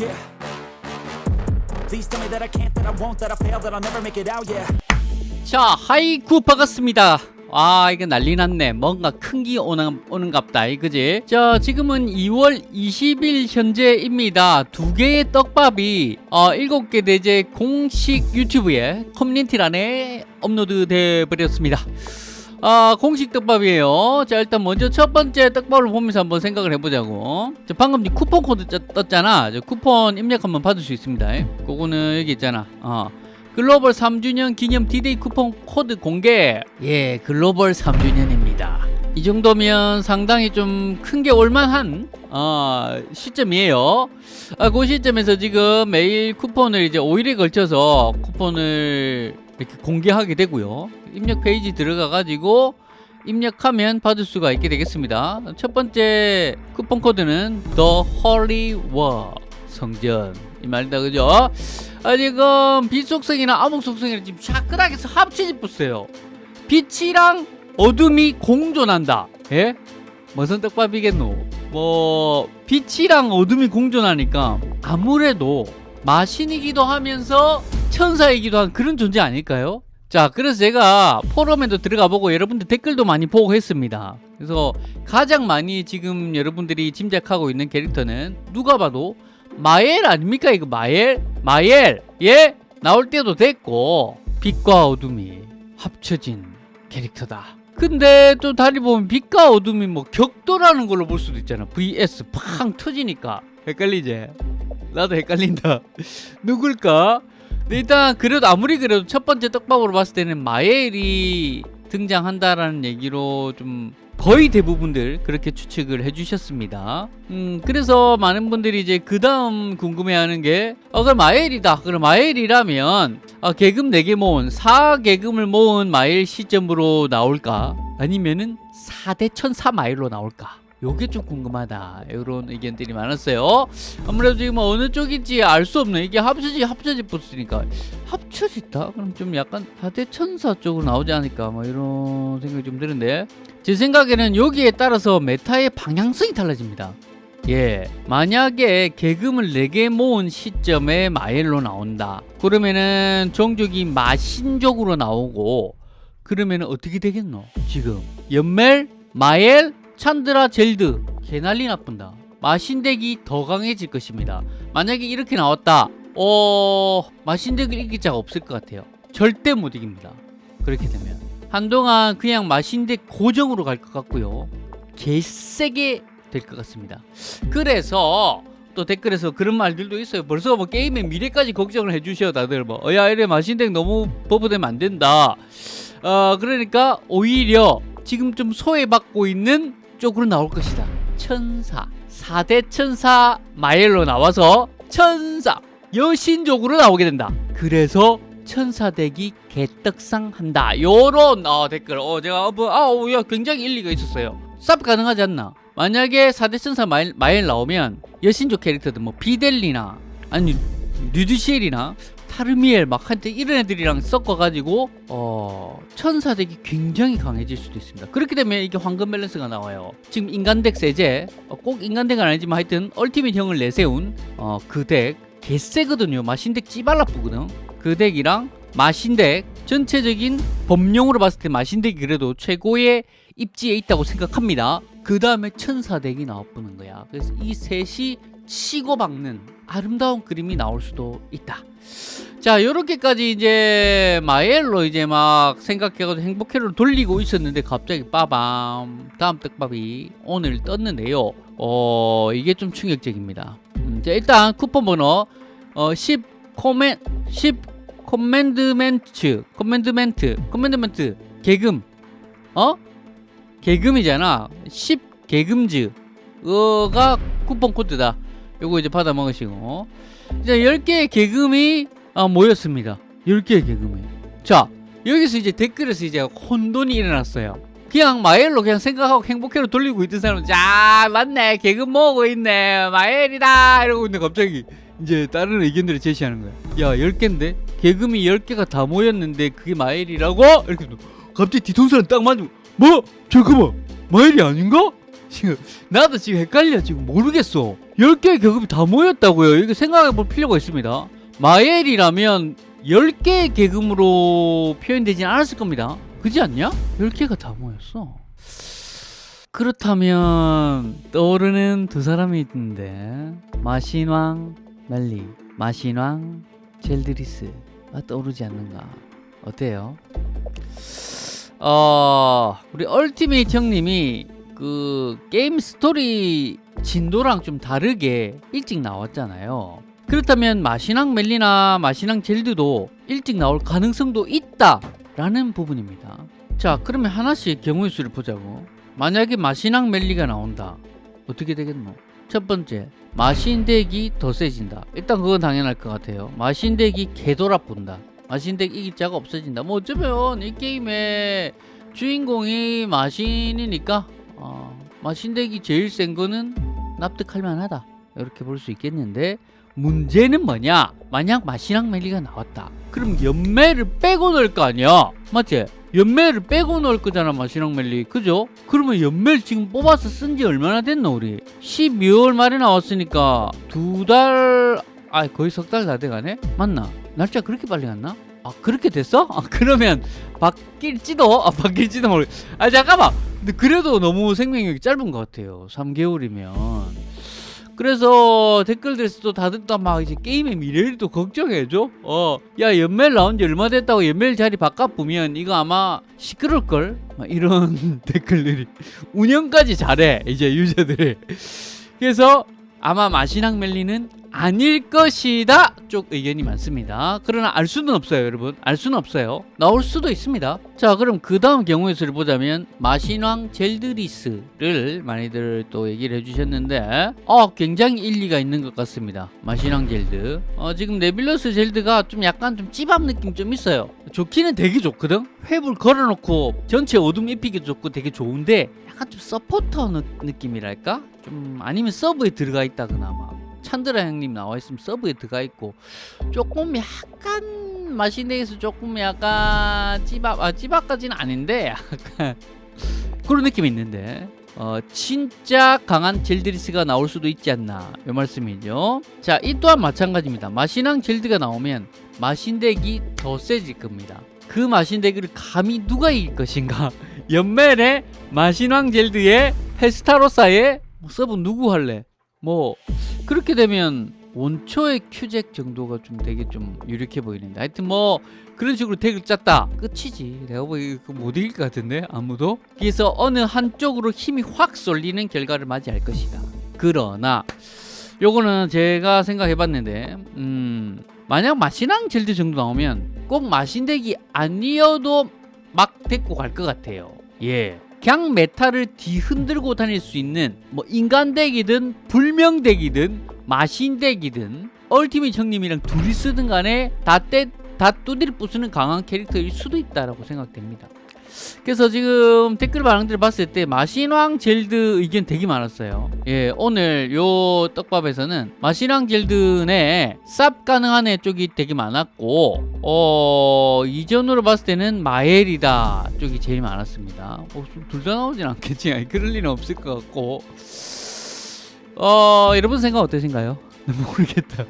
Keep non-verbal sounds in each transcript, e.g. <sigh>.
Yeah. Please tell me that I can't, that I won't, that I fail, that I'll never make it out, yeah. 자 하이쿠 반갑습니다. 아 이거 난리 났네. 뭔가 큰 기 오는, 오는갑다. 그지? 자 지금은 2월 20일 현재입니다. 두 개의 떡밥이 어, 7개 대죄 공식 유튜브에 커뮤니티란에 업로드 돼 버렸습니다 아 공식 떡밥이에요. 자 일단 먼저 첫 번째 떡밥을 보면서 한번 생각을 해보자고. 자 방금 이 쿠폰 코드 짜- 떴잖아. 저 쿠폰 입력하면 받을 수 있습니다. 그거는 여기 있잖아. 어. 글로벌 3주년 기념 디데이 쿠폰 코드 공개. 예 글로벌 3주년입니다. 이 정도면 상당히 좀 큰 게 올만한 어, 시점이에요. 아, 그 시점에서 지금 매일 쿠폰을 이제 5일에 걸쳐서 쿠폰을 이렇게 공개하게 되고요 입력 페이지 들어가 가지고 입력하면 받을 수가 있게 되겠습니다 첫 번째 쿠폰 코드는 The Holy War 성전 이 말이다 그죠 아, 지금 빛 속성이나 암흑 속성이랑 지금 샤크락해서 합치지 보세요. 빛이랑 어둠이 공존한다. 예? 무슨 떡밥이겠노? 뭐 빛이랑 어둠이 공존하니까 아무래도 마신이기도 하면서 천사이기도 한 그런 존재 아닐까요? 자 그래서 제가 포럼에도 들어가 보고 여러분들 댓글도 많이 보고 했습니다 그래서 가장 많이 지금 여러분들이 짐작하고 있는 캐릭터는 누가 봐도 마엘 아닙니까 이거 마엘? 마엘 예? 나올 때도 됐고 빛과 어둠이 합쳐진 캐릭터다 근데 또 다리 보면 빛과 어둠이 뭐 격돌하는 걸로 볼 수도 있잖아 vs 팡 터지니까 헷갈리지? 나도 헷갈린다 <laughs> 누굴까? 근데 일단 그래도 아무리 그래도 첫 번째 떡밥으로 봤을 때는 마엘이 등장한다라는 얘기로 좀 거의 대부분들 그렇게 추측을 해주셨습니다. 음, 그래서 많은 분들이 이제 그 다음 궁금해하는 게, 어, 그럼 마엘이다. 그럼 마엘이라면, 아, 계금 4개 모은, 4계금을 모은 마엘 시점으로 나올까? 아니면은 4대 천사 마엘로 나올까? 요게 좀 궁금하다. 이런 의견들이 많았어요. 아무래도 지금 어느 쪽인지 알 수 없네. 이게 합쳐지, 합쳐지 붙으니까. 합쳐졌다? 그럼 좀 약간 4대 천사 쪽으로 나오지 않을까? 뭐 이런 생각이 좀 드는데. 제 생각에는 여기에 따라서 메타의 방향성이 달라집니다. 예, 만약에 계금을 4개 모은 시점에 마엘로 나온다. 그러면은 종족이 마신족으로 나오고 그러면은 어떻게 되겠노? 지금 연멜, 마엘, 찬드라, 젤드 개난리 나쁜다. 마신덱이 더 강해질 것입니다. 만약에 이렇게 나왔다. 어... 마신덱을 이길 자가 없을 것 같아요. 절대 못 이깁니다. 그렇게 되면. 한동안 그냥 마신덱 고정으로 갈 것 같고요. 개세게 될 것 같습니다. 그래서 또 댓글에서 그런 말들도 있어요. 벌써 뭐 게임의 미래까지 걱정을 해주셔 다들 뭐 어야 이래 마신덱 너무 버프되면 안 된다. 어 그러니까 오히려 지금 좀 소외받고 있는 쪽으로 나올 것이다. 천사 4대 천사 마엘로 나와서 천사 여신족으로 나오게 된다. 그래서 천사덱이 개떡상한다. 요런 어, 댓글 어 제가 어, 뭐, 아, 어, 야 굉장히 일리가 있었어요. 쌉 가능하지 않나? 만약에 4대 천사 마엘, 마엘 나오면 여신족 캐릭터들 뭐 비델리나 아니 류드시엘이나 타르미엘 막 한테 이런 애들이랑 섞어가지고 어 천사 덱이 굉장히 강해질 수도 있습니다. 그렇게 되면 이게 황금 밸런스가 나와요. 지금 인간 덱 세제 어, 꼭 인간 덱은 아니지만 하여튼 ultimate 형을 내세운 어, 그덱 개세거든요. 마신덱 찌발라쁘거든. 그 덱이랑 마신덱 전체적인 범용으로 봤을 때 마신덱이 그래도 최고의 입지에 있다고 생각합니다. 그 다음에 천사덱이 나와보는 거야. 그래서 이 셋이 치고 박는 아름다운 그림이 나올 수도 있다. 자, 요렇게까지 이제 마엘로 이제 막 생각해가지고 행복회로 돌리고 있었는데 갑자기 빠밤 다음 떡밥이 오늘 떴는데요. 어, 이게 좀 충격적입니다. 음, 자, 일단 쿠폰 번호 어, 10 comman 10 commandment commandment commandment 계금 어? 계금이잖아 10 계금즈가 쿠폰 코드다 요거 이제 받아 먹으시고. 이제 10개의 계금이 아, 모였습니다. 10개의 계금이 자 여기서 이제 댓글에서 이제 혼돈이 일어났어요. 그냥 마엘로 그냥 생각하고 행복회로 돌리고 있던 사람은 자 맞네. 계금 모으고 있네. 마엘이다. 이러고 있는데 갑자기 이제 다른 의견들을 제시하는 거야. 야 10개인데? 계금이 10개가 다 모였는데 그게 마엘이라고? 이렇게 갑자기 뒤통수를 딱 맞고 뭐? 잠깐만 마엘이 아닌가? 지금 나도 지금 헷갈려. 지금 모르겠어. 10개의 계급이 다 모였다고요. 이거 생각해 볼 필요가 있습니다. 마엘이라면 10개의 계급으로 표현되진 않았을 겁니다. 그지 않냐? 10개가 다 모였어. 그렇다면 떠오르는 두 사람이 있는데 마신왕 멜리 마신왕 젤드리스가 떠오르지 않는가? 어때요? 어 우리 ultimate 형님이 그 게임 스토리 진도랑 좀 다르게 일찍 나왔잖아요. 그렇다면 마신왕 멜리나 마신왕 젤드도 일찍 나올 가능성도 있다 라는 부분입니다. 자 그러면 하나씩 경우의 수를 보자고. 만약에 마신왕 멜리가 나온다. 어떻게 되겠노? 첫 번째 마신덱이 더 세진다. 일단 그건 당연할 것 같아요. 마신덱이 개돌아 본다. 마신덱 이길 자가 없어진다. 뭐 어쩌면 이 게임의 주인공이 마신이니까 어, 마신덱이 제일 센 거는 납득할 만하다 이렇게 볼 수 있겠는데 문제는 뭐냐 만약 마신왕 멜리가 나왔다 그럼 연매를 빼고 넣을 거 아니야 맞지? 연매를 빼고 넣을 거잖아 마신왕 멜리 그죠? 그러면 연매를 지금 뽑아서 쓴 지 얼마나 됐노 우리 12월 말에 나왔으니까 두달 아 거의 석 달 다 돼가네 맞나? 날짜 그렇게 빨리 갔나? 아 그렇게 됐어? 아 <laughs> 그러면 바뀔지도? 아 바뀔지도 모르 아 잠깐만 근데 그래도 너무 생명력이 짧은 것 같아요. 3개월이면. 그래서 댓글들에서도 다들 또 막 이제 게임의 미래를 또 걱정해줘. 어야 연멜 나온 지 얼마 됐다고 연멜 자리 바깥 보면 이거 아마 시끄러울걸? 막 이런 <laughs> 댓글들이 운영까지 잘해 이제 유저들이 그래서 아마 마신왕 멜리는 아닐 것이다 쪽 의견이 많습니다. 그러나 알 수는 없어요 여러분. 알 수는 없어요. 나올 수도 있습니다. 자 그럼 그 다음 경우의 수를 보자면 마신왕 젤드리스를 많이들 또 얘기를 해주셨는데 어 굉장히 일리가 있는 것 같습니다. 마신왕 젤드. 어 지금 네빌러스 젤드가 좀 약간 좀 찌밥 느낌 좀 있어요. 좋기는 되게 좋거든? 횃불 걸어놓고 전체 어둠 입히기 좋고 되게 좋은데 약간 좀 서포터 느, 느낌이랄까? 좀 아니면 서브에 들어가 있다거나 막 찬드라 형님 나와 있으면 서브에 들어가 있고 조금 약간 마신덱에서 조금 약간 찌밥 아 찌밥까지는 아닌데 약간 <laughs> 그런 느낌이 있는데 어 진짜 강한 젤드리스가 나올 수도 있지 않나 이 말씀이죠. 자 이 또한 마찬가지입니다. 마신왕 젤드가 나오면 마신덱이 더 세질 겁니다. 그 마신덱을 감히 누가 이길 것인가? <laughs> 연멜의 마신왕 젤드의 페스타 로사의 뭐 서브 누구 할래? 뭐 그렇게 되면 원초의 큐잭 정도가 좀 되게 좀 유력해 보이는데. 하여튼 뭐 그런 식으로 덱을 짰다. 끝이지. 내가 보기 못 이길 것 같은데 아무도. 그래서 어느 한쪽으로 힘이 확 쏠리는 결과를 맞이할 것이다. 그러나 요거는 제가 생각해 봤는데 음 만약 마신왕 젤드 정도 나오면 꼭 마신덱이 아니어도 막 데리고 갈 것 같아요. 예 그냥 meta를 뒤흔들고 다닐 수 있는 뭐 인간덱이든 불명덱이든 마신덱이든 ultimate 형님이랑 둘이 쓰든 간에 다 때 다 뚜디려 부수는 강한 캐릭터일 수도 있다라고 생각됩니다. 그래서 지금 댓글 반응들을 봤을 때 마신왕 젤드 의견 되게 많았어요. 예, 오늘 요 떡밥에서는 마신왕 젤드 내 쌉 가능한데 쪽이 되게 많았고, 어, 이전으로 봤을 때는 마엘이다 쪽이 제일 많았습니다. 어, 둘다 나오진 않겠지. 아니, 그럴 리는 없을 것 같고. 어, 여러분 생각 어떠신가요? <laughs> 모르겠다.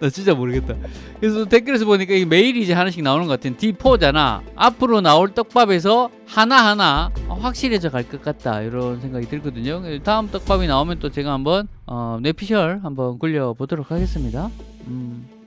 나 진짜 모르겠다. 그래서 댓글에서 보니까 이 메일이 이제 하나씩 나오는 것 같은 D4잖아. 앞으로 나올 떡밥에서 하나하나 확실해져 갈 것 같다. 이런 생각이 들거든요. 다음 떡밥이 나오면 또 제가 한번 어, 뇌피셜 한번 굴려보도록 하겠습니다. 음.